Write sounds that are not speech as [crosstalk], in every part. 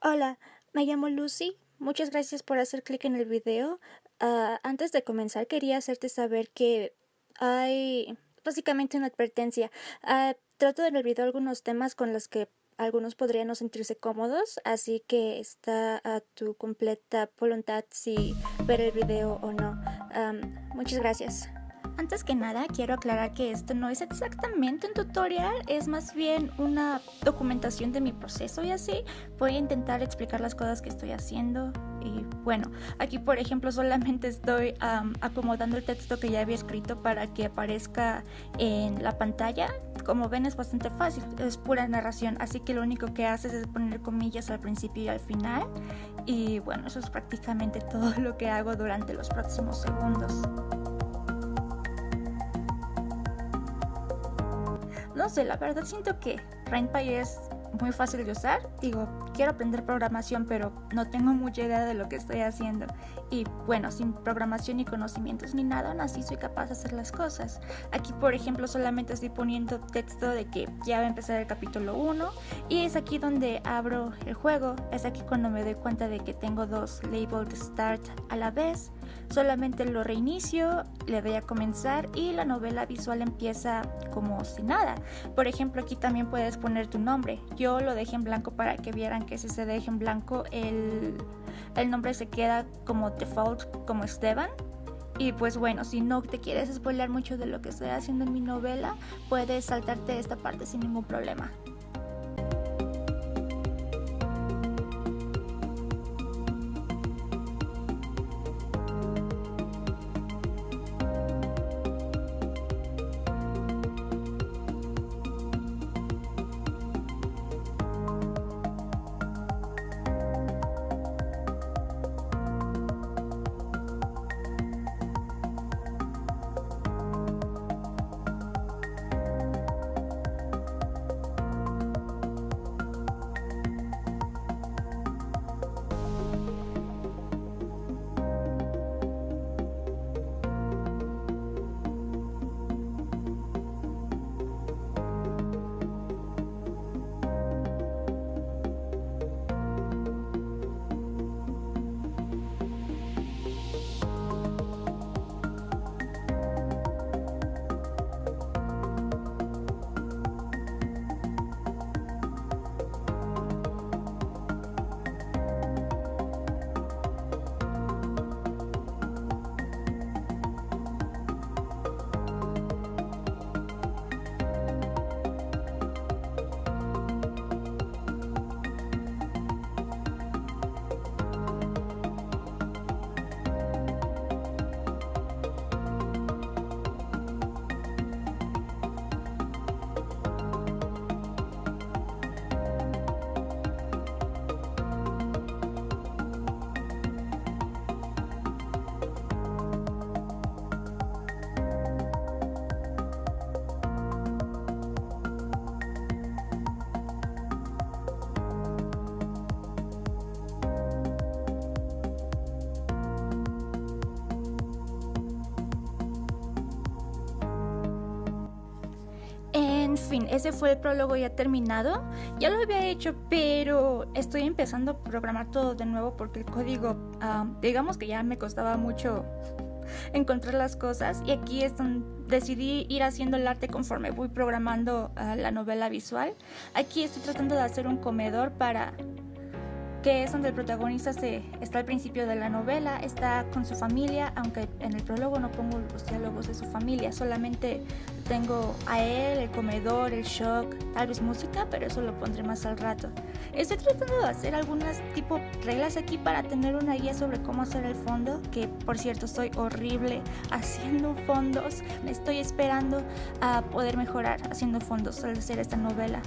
Hola, me llamo Lucy. Muchas gracias por hacer clic en el video. Ah, antes de comenzar quería hacerte saber que hay básicamente una advertencia. Ah, trato el video algunos temas con los que algunos podrían no sentirse cómodos, así que está a tu completa voluntad si ver el video o no. muchas gracias. Antes que nada, quiero aclarar que esto no es exactamente un tutorial, es más bien una documentación de mi proceso y así. Voy a intentar explicar las cosas que estoy haciendo y bueno, aquí por ejemplo [laughs] solamente estoy acomodando el texto que ya había escrito para que aparezca en la pantalla. Como ven es bastante fácil, es pura narración, así que lo único que haces es poner comillas al principio y al final. Y bueno, eso es prácticamente [laughs] todo lo que hago durante los próximos segundos. Sé, la verdad siento que RainPy es muy fácil de usar. Digo, quiero aprender programación, pero no tengo mucha idea de lo que estoy haciendo. Y bueno, sin programación ni conocimientos ni nada, aún así soy capaz de hacer las cosas. Aquí, por ejemplo, solamente estoy poniendo texto de que ya va a empezar el capítulo 1 y es aquí donde abro el juego. Es aquí cuando me doy cuenta de que tengo dos labeled start a la vez. Solamente lo reinicio, le doy a comenzar y la novela visual empieza como si nada. Por ejemplo, aquí también puedes poner tu nombre. Yo lo dejé en blanco para que vieran que si se deja en blanco el, el nombre se queda como default como Esteban. Y pues bueno, si no te quieres spoiler mucho de lo que estoy haciendo en mi novela, puedes saltarte esta parte sin ningún problema. Fin, ese fue el prólogo ya terminado. Ya lo había hecho, pero estoy empezando a programar todo de nuevo porque el código, digamos que ya me costaba mucho encontrar las cosas y aquí es donde decidí ir haciendo el arte conforme voy programando ah, la novela visual. Aquí estoy tratando de hacer un comedor para que es donde el protagonista se, está al principio de la novela, está con su familia, aunque en el prólogo no pongo los diálogos de su familia, solamente tengo a él, el comedor, el shock, tal vez música, pero eso lo pondré más al rato. Estoy tratando de hacer algunas tipo reglas aquí para tener una guía sobre cómo hacer el fondo, que por cierto soy horrible [laughs] haciendo fondos, estoy esperando a poder mejorar haciendo fondos al hacer esta novela.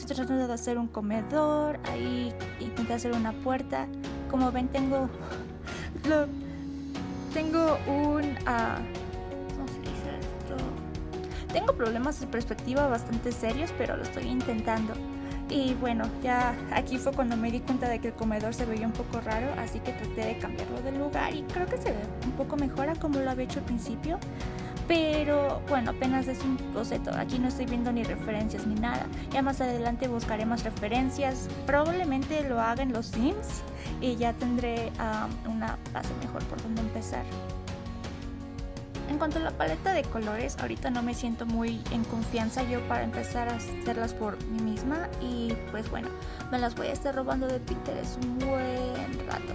Estoy tratando de hacer un comedor, ahí intenté hacer una puerta. Como ven tengo [laughs] lo, tengo un uh, ¿cómo se dice esto? Tengo problemas de perspectiva bastante serios, pero lo estoy intentando. Y bueno, ya aquí fue cuando me di cuenta de que el comedor se veía un poco raro, así que traté de cambiarlo de lugar y creo que se ve un poco mejor a como lo había hecho al principio. Pero bueno, apenas es un boceto, aquí no estoy viendo ni referencias ni nada. Ya más adelante buscaré más referencias, probablemente lo haga en los Sims y ya tendré um, una base mejor por donde empezar. En cuanto a la paleta de colores, ahorita no me siento muy en confianza yo para empezar a hacerlas por mí misma y pues bueno, me las voy a estar robando de Pinterest un buen rato.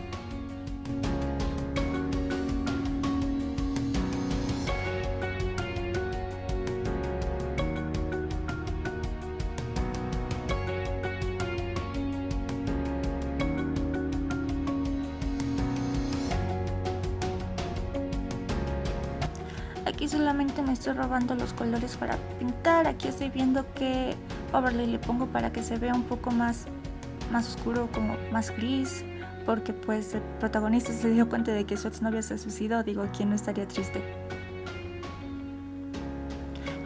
Aquí solamente me estoy robando los colores para pintar. Aquí estoy viendo qué overlay le pongo para que se vea un poco más, más oscuro, como más gris. Porque pues el protagonista se dio cuenta de que su exnovia se suicidó. Digo, ¿quién no estaría triste?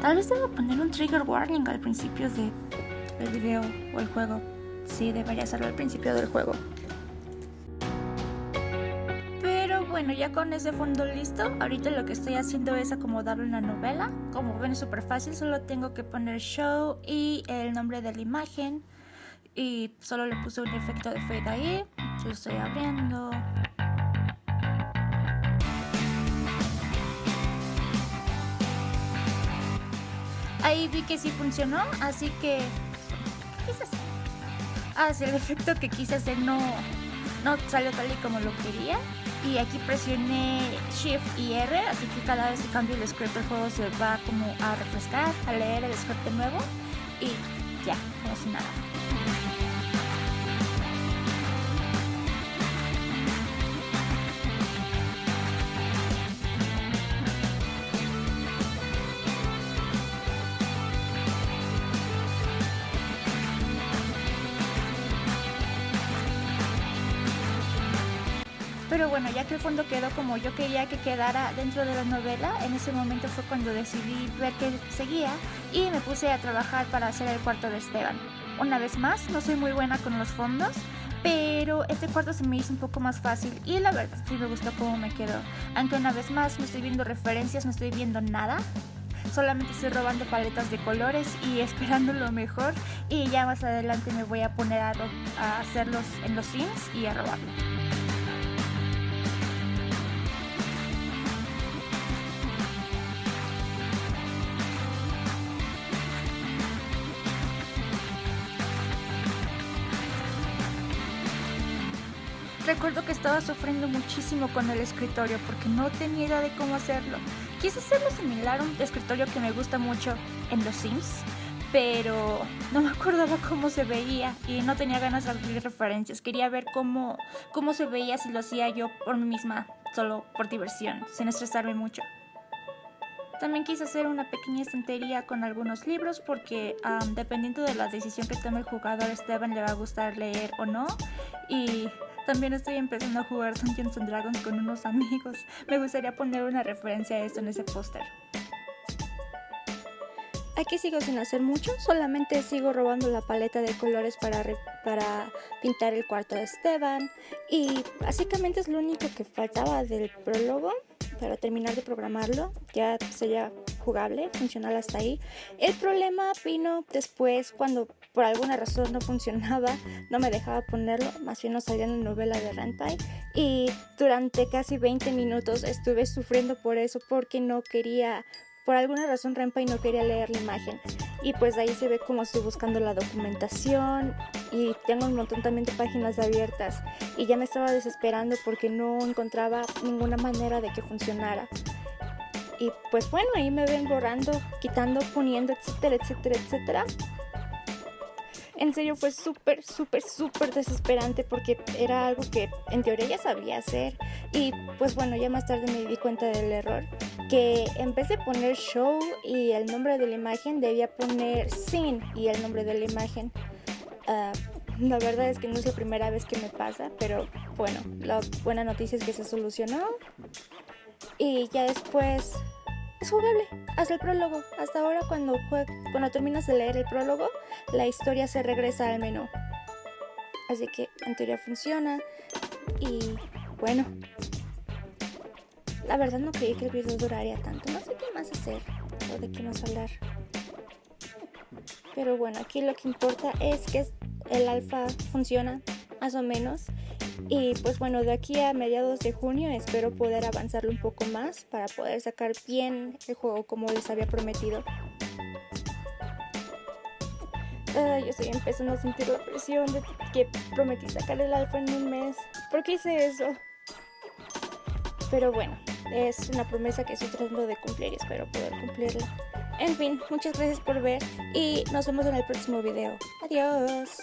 Tal vez debo poner un trigger warning al principio de, del video o el juego. Sí, debería hacerlo al principio del juego. Bueno, ya con ese fondo listo, ahorita lo que estoy haciendo es acomodarlo en la novela. Como ven es súper fácil, solo tengo que poner show y el nombre de la imagen. Y solo le puse un efecto de fade ahí. Lo estoy abriendo. Ahí vi que sí funcionó, así que... Quizás... Ah, sí, el efecto que quise hacer no, no salió tal y como lo quería y aquí presioné Shift y R, así que cada vez que cambio el script el juego se va como a refrescar, a leer el script de nuevo y ya, como si nada. Pero bueno, ya que el fondo quedó como yo quería que quedara dentro de la novela, en ese momento fue cuando decidí ver qué seguía y me puse a trabajar para hacer el cuarto de Esteban. Una vez más, no soy muy buena con los fondos, pero este cuarto se me hizo un poco más fácil y la verdad sí me gustó cómo me quedó. Aunque una vez más no estoy viendo referencias, no estoy viendo nada, solamente estoy robando paletas de colores y [laughs] esperando lo mejor y ya más adelante me voy a poner a, a hacerlos en los sims y a robarlo. Recuerdo que estaba sufriendo muchísimo con el escritorio porque no tenía idea de cómo hacerlo. Quise hacerlo similar a un escritorio que me gusta mucho en los Sims, pero no me acordaba cómo se veía y no tenía ganas de abrir referencias. Quería ver cómo, cómo se veía si lo hacía yo por mí misma, solo por diversión, sin estresarme mucho. También quise hacer una pequeña estantería con algunos libros porque dependiendo de la decisión que tome el jugador, Esteban le va a gustar leer o no. Y también estoy empezando a jugar Dungeons and Dragons con unos amigos. Me gustaría poner una referencia a esto en ese póster. Aquí sigo sin hacer mucho, solamente sigo robando la paleta de colores para, para pintar el cuarto de Esteban y básicamente es lo único que faltaba del prólogo para terminar de programarlo, ya sería jugable, funcional hasta ahí. El problema vino después cuando por alguna razón no funcionaba, no me dejaba ponerlo, más bien no salía en la novela de Rentai y durante casi 20 minutos estuve sufriendo por eso porque no quería por alguna razón Renpai no quería leer la imagen y pues ahí se ve como estoy buscando la documentación y tengo un montón también de páginas abiertas y ya me estaba desesperando porque no encontraba ninguna manera de que funcionara. Y pues bueno, ahí me ven borrando, quitando, poniendo, etcétera, etcétera, etcétera. En serio fue súper, súper, súper desesperante porque era algo que en teoría ya sabía hacer. Y pues bueno, ya más tarde me di cuenta del error. Que en vez de poner show y el nombre de la imagen, debía poner scene y el nombre de la imagen. Ah, la verdad es que no es la primera vez que me pasa, pero bueno, la buena noticia es que se solucionó. Y ya después es jugable hasta el prólogo. Hasta ahora cuando, cuando terminas de leer el prólogo, la historia se regresa al menú. Así que en teoría funciona. Y bueno, la verdad no creí que el video duraría tanto. No sé qué más hacer o de qué más hablar. Pero bueno, aquí lo que importa es que el alfa funciona más o menos. Y pues bueno, de aquí a mediados de junio espero poder avanzarlo un poco más para poder sacar bien el juego como les había prometido. yo estoy empezando a sentir la presión de que prometí sacar el alfa en un mes. ¿Por qué hice eso? Pero bueno, es una promesa que estoy tratando de cumplir y espero poder cumplirla. En fin, muchas gracias por ver y nos vemos en el próximo video. Adiós.